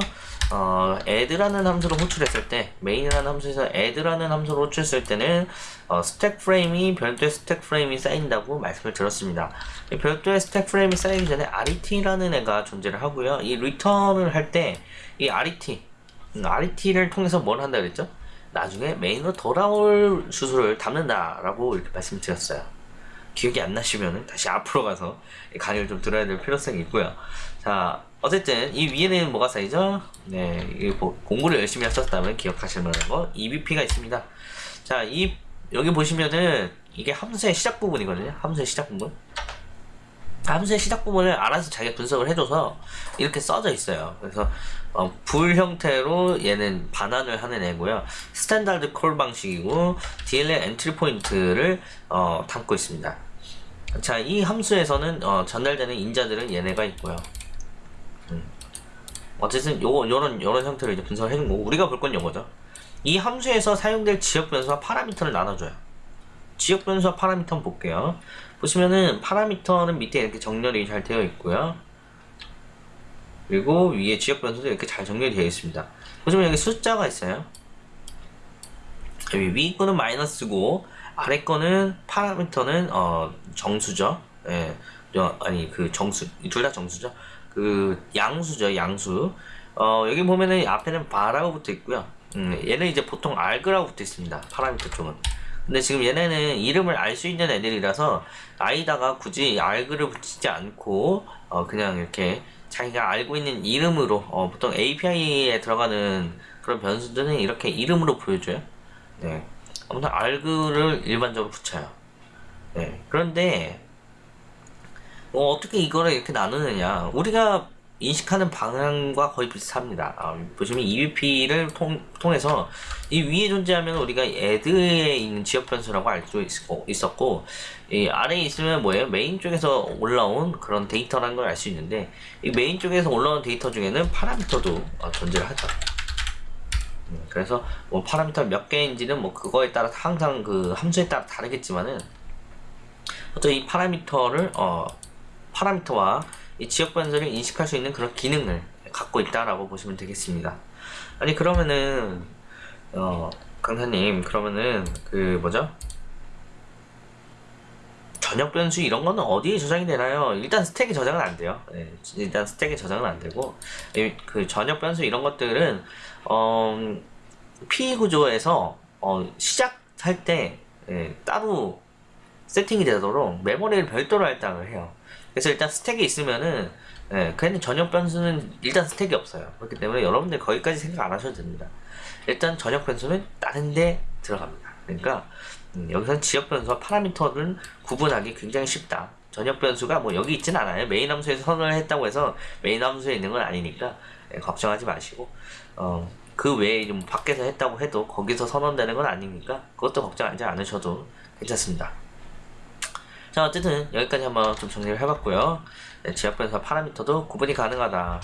어, add라는 함수를 호출했을 때 main이라는 함수에서 add라는 함수를 호출했을 때는 어, stack frame이 별도의 stack frame이 쌓인다고 말씀을 드렸습니다. 이 별도의 stack frame이 쌓이기 전에 RET라는 애가 존재를 하고요. 이 return을 할 때 이 RET, 음, RET를 통해서 뭘 한다 그랬죠? 나중에 main으로 돌아올 주소를 담는다라고 이렇게 말씀드렸어요. 기억이 안 나시면은 다시 앞으로 가서 이 강의를 좀 들어야 될 필요성이 있고요. 자, 어쨌든 이 위에는 뭐가 쌓이죠? 네, 공부를 열심히 하셨다면 기억하실 만한 거 EBP가 있습니다. 자, 이 여기 보시면은 이게 함수의 시작 부분이거든요. 함수의 시작 부분. 함수의 시작 부분을 알아서 자기가 분석을 해줘서 이렇게 써져 있어요. 그래서 어, bool 형태로 얘는 반환을 하는 애고요. standard call 방식이고 DLL entry point를 어, 담고 있습니다. 자, 이 함수에서는 어, 전달되는 인자들은 얘네가 있고요. 음. 어쨌든 요거 요런 요런 형태로 이제 분석을 해준 거고 우리가 볼 건 요거죠. 이 함수에서 사용될 지역 변수와 파라미터를 나눠줘요. 지역 변수와 파라미터 한번 볼게요. 보시면은 파라미터는 밑에 이렇게 정렬이 잘 되어 있고요. 그리고 위에 지역 변수도 이렇게 잘 정렬이 되어 있습니다. 보시면 여기 숫자가 있어요. 여기 위 거는 마이너스고 아래 거는 파라미터는 어 정수죠. 예. 저, 아니 그 정수 둘 다 정수죠. 그 양수죠, 양수. 어 여기 보면은 앞에는 바라고 붙어 있고요. 음, 얘는 이제 보통 알그라고 붙어 있습니다. 파라미터 쪽은. 근데 지금 얘네는 이름을 알 수 있는 애들이라서 아이다가 굳이 알그를 붙이지 않고 어, 그냥 이렇게 자기가 알고 있는 이름으로 어, 보통 API에 들어가는 그런 변수들은 이렇게 이름으로 보여줘요. 네. 아무튼 arg를 일반적으로 붙여요. 네. 그런데 어, 어떻게 이거를 이렇게 나누느냐? 우리가 인식하는 방향과 거의 비슷합니다. 아, 보시면 EBP를 통, 통해서 이 위에 존재하면 우리가 add에 있는 지역 변수라고 알 수 있었고 이 아래에 있으면 뭐예요? 메인 쪽에서 올라온 그런 데이터라는 걸 알 수 있는데 이 메인 쪽에서 올라온 데이터 중에는 파라미터도 어, 존재를 하죠. 음, 그래서 뭐 파라미터 몇 개인지는 뭐 그거에 따라 항상 그 함수에 따라 다르겠지만은 어떤 이 파라미터를 어 파라미터와 이 지역 변수를 인식할 수 있는 그런 기능을 갖고 있다라고 보시면 되겠습니다. 아니 그러면은 어 강사님 그러면은 그 뭐죠? 전역 변수 이런 거는 어디에 저장이 되나요? 일단 스택에 저장은 안 돼요. 네, 일단 스택에 저장은 안 되고 그 전역 변수 이런 것들은 어, P 구조에서 어, 시작할 때 예, 따로 세팅이 되도록 메모리를 별도로 할당을 해요. 그래서 일단 스택에 있으면은 예, 그냥 전역 변수는 일단 스택이 없어요. 그렇기 때문에 여러분들 거기까지 생각 안 하셔도 됩니다. 일단 전역 변수는 다른 데 들어갑니다. 그러니까 음, 여기서 지역 변수와 파라미터를 구분하기 굉장히 쉽다. 전역 변수가 뭐 여기 있진 않아요. 메인 함수에서 선언을 했다고 해서 메인 함수에 있는 건 아니니까 예, 걱정하지 마시고 어, 그 외에 좀 밖에서 했다고 해도 거기서 선언되는 건 아니니까 그것도 걱정하지 않으셔도 괜찮습니다. 자 어쨌든 여기까지 한번 좀 정리를 해봤고요. 네, 지역 변수와 파라미터도 구분이 가능하다.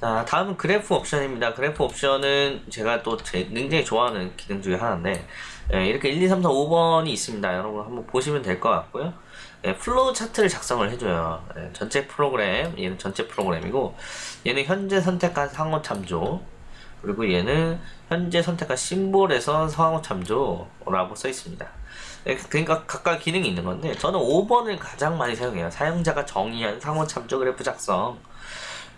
자 다음은 그래프 옵션입니다. 그래프 옵션은 제가 또 제, 굉장히 좋아하는 기능 중에 하나인데 예, 이렇게 1, 2, 3, 4, 5번이 있습니다. 여러분 한번 보시면 될 것 같고요. 예, flow chart를 작성을 해줘요. 예, 전체 프로그램, 얘는 전체 프로그램이고 얘는 현재 선택한 상호 참조 그리고 얘는 현재 선택한 심볼에서 상호 참조라고 써 있습니다. 예, 그러니까 각각 기능이 있는 건데 저는 5번을 가장 많이 사용해요. 사용자가 정의한 상호 참조 그래프 작성.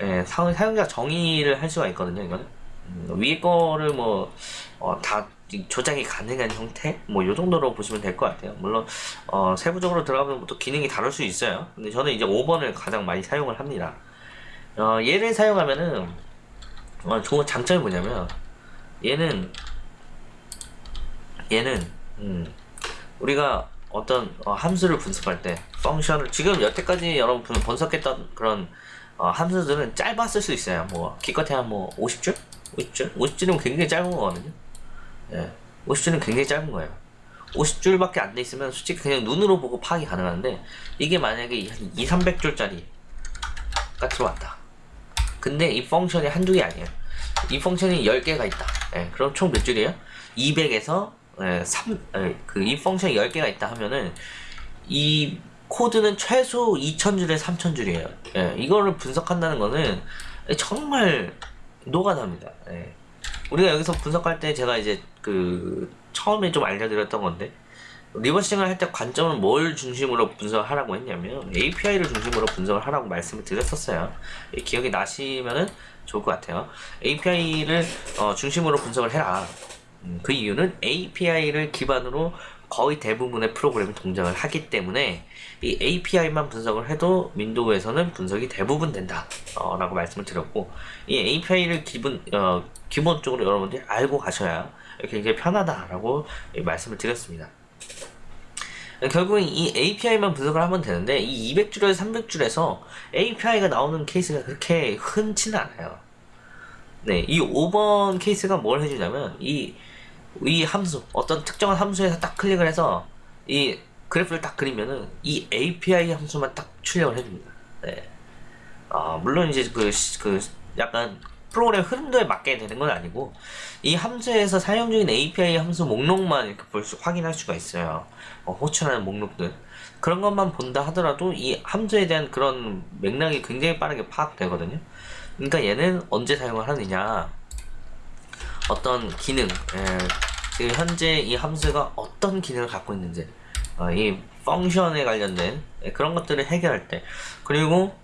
예, 사용자 정의를 할 수가 있거든요. 이거는 음, 위에 거를 뭐다 어, 조작이 가능한 형태 뭐요 정도로 보시면 될 것 같아요 물론 어, 세부적으로 들어가면 또 기능이 다를 수 있어요 근데 저는 이제 5번을 가장 많이 사용을 합니다 어, 얘를 사용하면은 어, 좋은 장점이 뭐냐면 얘는 얘는 음, 우리가 어떤 어, 함수를 분석할 때 펑션을 지금 여태까지 여러분 분석했던 그런 어, 함수들은 짧았을 수 있어요 뭐 기껏해야 뭐 50줄? 50줄? 50줄이면 굉장히 짧은 거거든요 예, 50줄은 굉장히 짧은 거예요. 50줄밖에 안 돼 있으면 솔직히 그냥 눈으로 보고 파악이 가능한데 이게 만약에 한 2, 300줄짜리 가 들어왔다. 근데 이 펑션이 한두 개 아니에요. 이 펑션이 10개가 있다. 예, 그럼 총 몇 줄이에요? 200에서 예, 3, 예, 그이 펑션이 10개가 있다 하면은 이 코드는 최소 2000줄에 3000줄이에요. 예, 이거를 분석한다는 거는 정말 노가다입니다. 예. 우리가 여기서 분석할 때 제가 이제 그 처음에 좀 알려드렸던 건데 reversing을 할 때 관점은 뭘 중심으로 분석을 하라고 했냐면 API를 중심으로 분석을 하라고 말씀을 드렸었어요 기억이 나시면은 좋을 것 같아요 API를 어, 중심으로 분석을 해라 음, 그 이유는 API를 기반으로 거의 대부분의 프로그램이 동작을 하기 때문에 이 API만 분석을 해도 윈도우에서는 분석이 대부분 된다 어, 라고 말씀을 드렸고 이 API를 기본, 어, 기본적으로 여러분들이 알고 가셔야 굉장히 편하다라고 말씀을 드렸습니다. 결국엔 이 API만 분석을 하면 되는데 이 200줄에서 300줄에서 API가 나오는 케이스가 그렇게 흔치는 않아요. 네, 이 5번 케이스가 뭘 해주냐면 이, 이 함수 어떤 특정한 함수에서 딱 클릭을 해서 이 그래프를 딱 그리면은 이 API 함수만 딱 출력을 해줍니다. 네. 아, 물론 이제 그, 그 약간 프로그램 흐름도에 맞게 되는 건 아니고 이 함수에서 사용 중인 API 함수 목록만 이렇게 볼 수, 확인할 수가 있어요. 어, 호출하는 목록들. 그런 것만 본다 하더라도 이 함수에 대한 그런 맥락이 굉장히 빠르게 파악되거든요. 그러니까 얘는 언제 사용을 하느냐 어떤 기능 예, 지금 현재 이 함수가 어떤 기능을 갖고 있는지 어, 이 펑션에 관련된 그런 것들을 해결할 때 그리고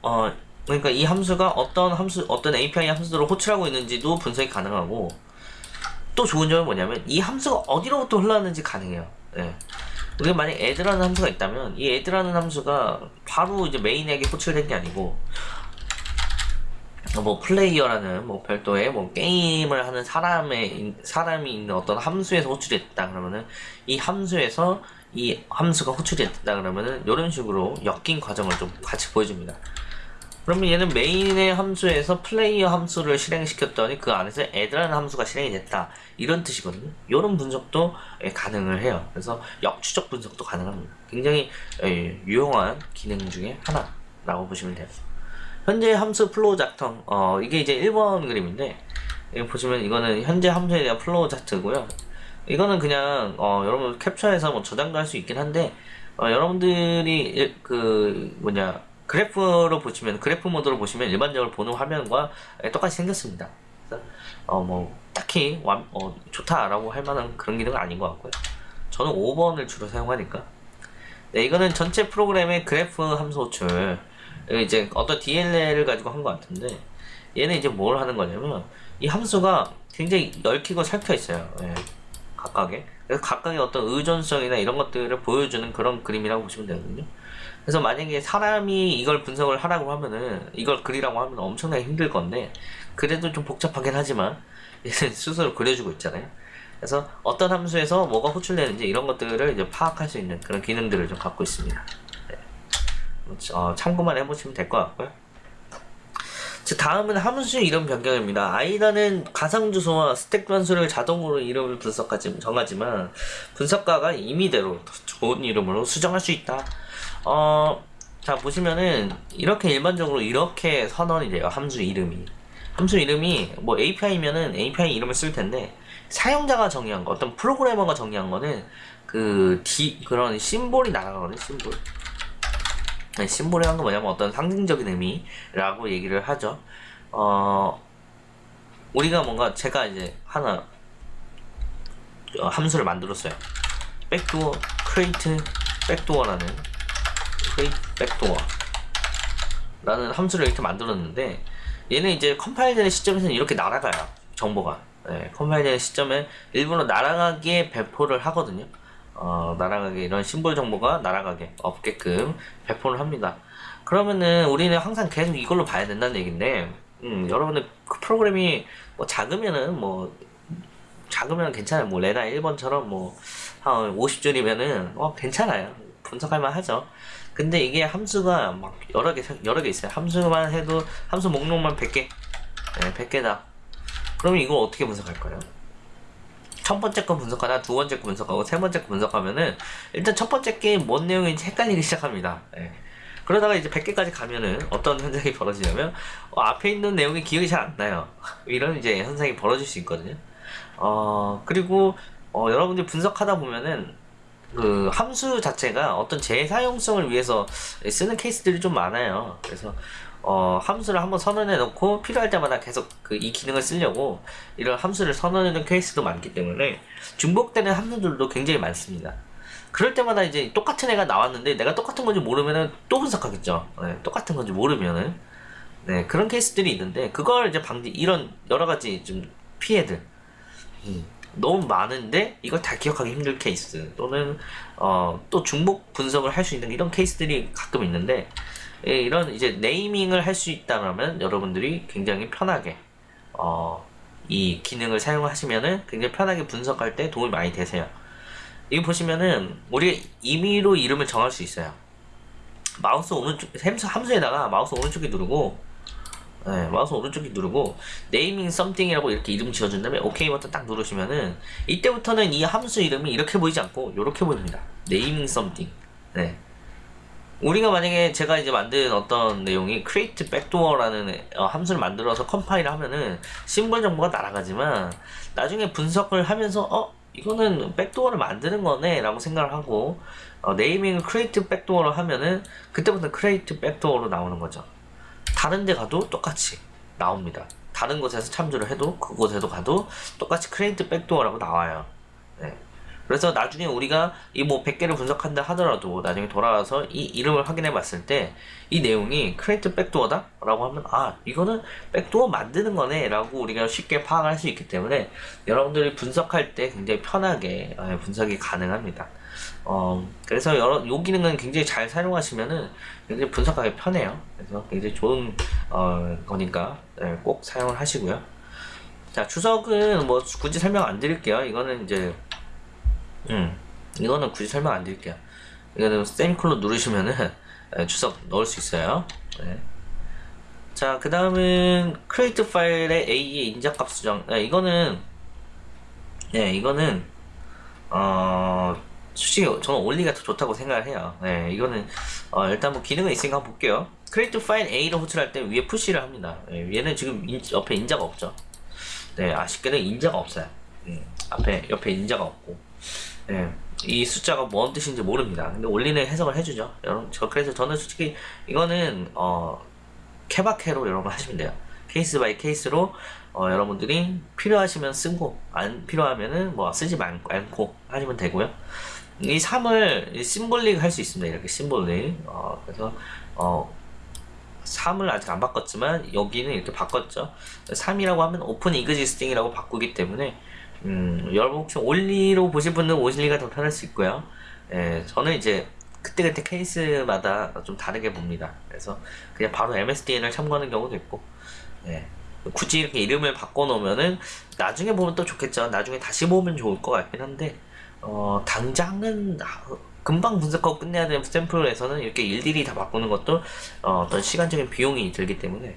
어, 그러니까 이 함수가 어떤 함수 어떤 API 함수들을 호출하고 있는지도 분석이 가능하고 또 좋은 점은 뭐냐면 이 함수가 어디로부터 흘러왔는지 가능해요. 예. 우리가 만약 add라는 함수가 있다면 이 add라는 함수가 바로 이제 메인에게 호출된 게 아니고 뭐 플레이어라는 뭐 별도의 뭐 게임을 하는 사람의 사람이 있는 어떤 함수에서 호출이 됐다 그러면은 이 함수에서 이 함수가 호출이 됐다 그러면은 이런 식으로 엮인 과정을 좀 같이 보여줍니다. 그러면 얘는 메인의 함수에서 플레이어 함수를 실행시켰더니 그 안에서 add라는 함수가 실행이 됐다 이런 뜻이거든요. 이런 분석도 예, 가능을 해요. 그래서 역추적 분석도 가능합니다. 굉장히 예, 유용한 기능 중에 하나라고 보시면 돼요. 현재 함수 flow 작성 어 이게 이제 1번 그림인데 여기 보시면 이거는 현재 함수에 대한 flow chart고요. 이거는 그냥 어 여러분 캡처해서 뭐 저장도 할 수 있긴 한데 어 여러분들이 일- 그 뭐냐 그래프로 보시면 그래프 모드로 보시면 일반적으로 보는 화면과 똑같이 생겼습니다. 그래서 어뭐 딱히 완, 어, 좋다라고 할 만한 그런 기능은 아닌 것 같고요. 저는 5번을 주로 사용하니까. 네, 이거는 전체 프로그램의 그래프 함수 호출. 이거 이제 어떤 DLL을 가지고 한 것 같은데, 얘는 이제 뭘 하는 거냐면, 이 함수가 굉장히 얽히고 살펴 있어요. 예, 각각의. 그래서 각각의 어떤 의존성이나 이런 것들을 보여주는 그런 그림이라고 보시면 되거든요. 그래서 만약에 사람이 이걸 분석을 하라고 하면은, 이걸 그리라고 하면 엄청나게 힘들 건데, 그래도 좀 복잡하긴 하지만, 얘는 스스로 그려주고 있잖아요. 그래서 어떤 함수에서 뭐가 호출되는지 이런 것들을 이제 파악할 수 있는 그런 기능들을 좀 갖고 있습니다. 네. 어, 참고만 해보시면 될 것 같고요. 자, 다음은 함수 이름 변경입니다. 아이다는 가상 주소와 스택 변수를 자동으로 이름을 분석하지 정하지만 분석가가 임의대로 더 좋은 이름으로 수정할 수 있다. 어, 자 보시면은 이렇게 일반적으로 이렇게 선언이 돼요. 함수 이름이. 함수 이름이 뭐 API면은 API 이름을 쓸 텐데 사용자가 정의한 거, 어떤 프로그래머가 정의한 거는 그 D 그런 심볼이 날아가거든요. 심볼. 네, 심볼이란 건 뭐냐면 어떤 상징적인 의미라고 얘기를 하죠. 어, 우리가 뭔가 제가 이제 하나 어, 함수를 만들었어요. 백도어, create, 백도어라는 create 백도어 라는 함수를 이렇게 만들었는데 얘는 이제 컴파일 되는 시점에서는 이렇게 날아가요. 정보가. 네, 컴파일 되는 시점에 일부러 날아가게 배포를 하거든요. 어, 날아가게 이런 심볼 정보가 날아가게 없게끔 배포를 합니다. 그러면은 우리는 항상 계속 이걸로 봐야 된다는 얘기인데, 음, 여러분들 그 프로그램이 뭐 작으면은 뭐 작으면 괜찮아요. 뭐 레나 1번처럼 뭐 한 50줄이면은 어 괜찮아요. 분석할 만 하죠. 근데 이게 함수가 막 여러 개 여러 개 있어요. 함수만 해도 함수 목록만 100개. 네, 100개다. 그러면 이걸 어떻게 분석할까요? 첫 번째 거 분석하다 두 번째 거 분석하고 세 번째 거 분석하면은 일단 첫 번째 게 뭔 내용인지 헷갈리기 시작합니다. 예. 그러다가 이제 100개까지 가면은 어떤 현상이 벌어지냐면 어, 앞에 있는 내용이 기억이 잘 안 나요. 이런 이제 현상이 벌어질 수 있거든요. 어 그리고 어, 여러분들이 분석하다 보면은 그 함수 자체가 어떤 재사용성을 위해서 쓰는 케이스들이 좀 많아요. 그래서 어, 함수를 한번 선언해 놓고 필요할 때마다 계속 그 이 기능을 쓰려고 이런 함수를 선언해 놓은 케이스도 많기 때문에 중복되는 함수들도 굉장히 많습니다. 그럴 때마다 이제 똑같은 애가 나왔는데 내가 똑같은 건지 모르면은 또 분석하겠죠. 네, 똑같은 건지 모르면은 네, 그런 케이스들이 있는데 그걸 이제 방지 이런 여러 가지 좀 피해들 음, 너무 많은데 이걸 다 기억하기 힘들 케이스 또는 어, 또 중복 분석을 할 수 있는 이런 케이스들이 가끔 있는데 예, 이런 이제 네이밍을 할 수 있다면 여러분들이 굉장히 편하게 어, 이 기능을 사용하시면은 굉장히 편하게 분석할 때 도움이 많이 되세요. 이거 보시면은 우리가 임의로 이름을 정할 수 있어요. 마우스 오른쪽 함수 함수에다가 마우스 오른쪽에 누르고 네, 마우스 오른쪽에 누르고 naming something이라고 이렇게 이름 지어준 다음에 오케이 버튼 딱 누르시면은 이때부터는 이 함수 이름이 이렇게 보이지 않고 이렇게 보입니다. naming something. 네. 우리가 만약에 제가 이제 만든 어떤 내용이 create backdoor라는 어, 함수를 만들어서 컴파일을 하면은 심벌 정보가 날아가지만 나중에 분석을 하면서 어 이거는 backdoor를 만드는 거네 라고 생각을 하고 어, naming을 create backdoor로 하면은 그때부터 create backdoor로 나오는 거죠. 다른 데 가도 똑같이 나옵니다. 다른 곳에서 참조를 해도 그곳에도 가도 똑같이 create backdoor라고 나와요. 네. 그래서 나중에 우리가 이 뭐 100개를 분석한다 하더라도 나중에 돌아와서 이 이름을 확인해 봤을 때 이 내용이 create backdoor다? 라고 하면 아 이거는 backdoor 만드는 거네 라고 우리가 쉽게 파악할 수 있기 때문에 여러분들이 분석할 때 굉장히 편하게 어, 분석이 가능합니다. 어 그래서 여러 요 기능은 굉장히 잘 사용하시면은 굉장히 분석하기 편해요. 그래서 굉장히 좋은 어 거니까 네, 꼭 사용을 하시고요. 자 주석은 뭐 굳이 설명 안 드릴게요. 이거는 이제 음, 이거는 굳이 설명 안 드릴게요. 이거는 세미콜론 누르시면은 예, 주석 넣을 수 있어요. 네. 자, 그 다음은 CreateFileA의 인자값 수정. 네, 이거는, 네, 이거는, 어, 솔직히 저는 올리가 더 좋다고 생각을 해요. 네, 이거는, 어, 일단 뭐 기능은 있으니까 한번 볼게요. CreateFileA를 호출할 때 위에 push를 합니다. 네, 얘는 지금 인- 옆에 인자가 없죠. 네, 아쉽게도 인자가 없어요. 음, 앞에, 옆에 인자가 없고. 예, 이 숫자가 뭔 뜻인지 모릅니다. 근데 올리는 해석을 해주죠. 여러분, 저 그래서 저는 솔직히 이거는 어 케바케로 여러분 하시면 돼요. case by case로 어, 여러분들이 필요하시면 쓰고 안 필요하면은 뭐 쓰지 말, 않고 하시면 되고요. 이 3을 symbolic 할 수 있습니다. 이렇게 symbolic. 어, 그래서 어 3을 아직 안 바꿨지만 여기는 이렇게 바꿨죠. 3이라고 하면 open existing이라고 바꾸기 때문에 음, 여러분 혹시 Olly로 보실 분은 Olly가 더 편할 수 있고요. 예, 저는 이제 그때그때 케이스마다 좀 다르게 봅니다. 그래서 그냥 바로 MSDN을 참고하는 경우도 있고, 예. 굳이 이렇게 이름을 바꿔놓으면은 나중에 보면 또 좋겠죠. 나중에 다시 보면 좋을 것 같긴 한데, 어, 당장은 아, 금방 분석하고 끝내야 되는 샘플에서는 이렇게 일일이 다 바꾸는 것도 어, 어떤 시간적인 비용이 들기 때문에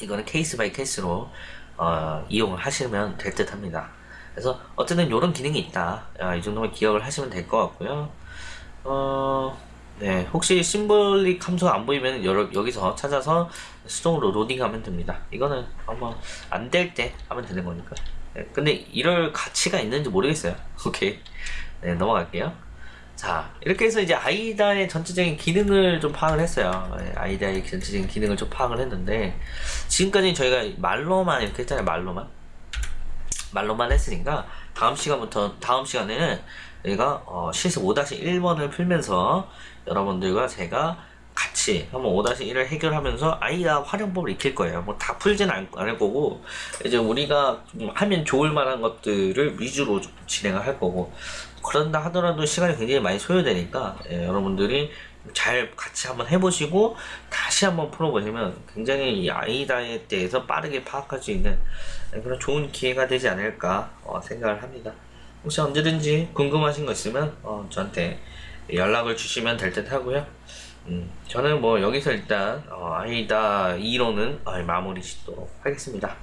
이거는 case by case로 어, 이용을 하시면 될 듯 합니다. 그래서 어쨌든 이런 기능이 있다. 아, 이 정도만 기억을 하시면 될 것 같고요. 어, 네, 혹시 심볼릭 함수가 안 보이면 여러, 여기서 찾아서 수동으로 로딩하면 됩니다. 이거는 한번 안 될 때 하면 되는 거니까. 네, 근데 이럴 가치가 있는지 모르겠어요. 오케이. 네, 넘어갈게요. 자, 이렇게 해서 이제 아이다의 전체적인 기능을 좀 파악을 했어요. 네, 아이다의 전체적인 기능을 좀 파악을 했는데, 지금까지 저희가 말로만 이렇게 했잖아요, 말로만. 말로만 했으니까, 다음 시간부터, 다음 시간에는 저희가 어, 실습 5-1번을 풀면서 여러분들과 제가 같이 한번 5-1을 해결하면서 아이다 활용법을 익힐 거예요. 뭐 다 풀진 않, 않을 거고, 이제 우리가 좀 하면 좋을 만한 것들을 위주로 좀 진행을 할 거고, 그런다 하더라도 시간이 굉장히 많이 소요되니까, 예, 여러분들이 잘 같이 한번 해보시고, 다시 한번 풀어보시면 굉장히 이 아이다에 대해서 빠르게 파악할 수 있는 그런 좋은 기회가 되지 않을까 어, 생각을 합니다. 혹시 언제든지 궁금하신 거 있으면 어, 저한테 연락을 주시면 될 듯 하고요. 음, 저는 뭐 여기서 일단 어, 아이다 2로는 마무리 짓도록 하겠습니다.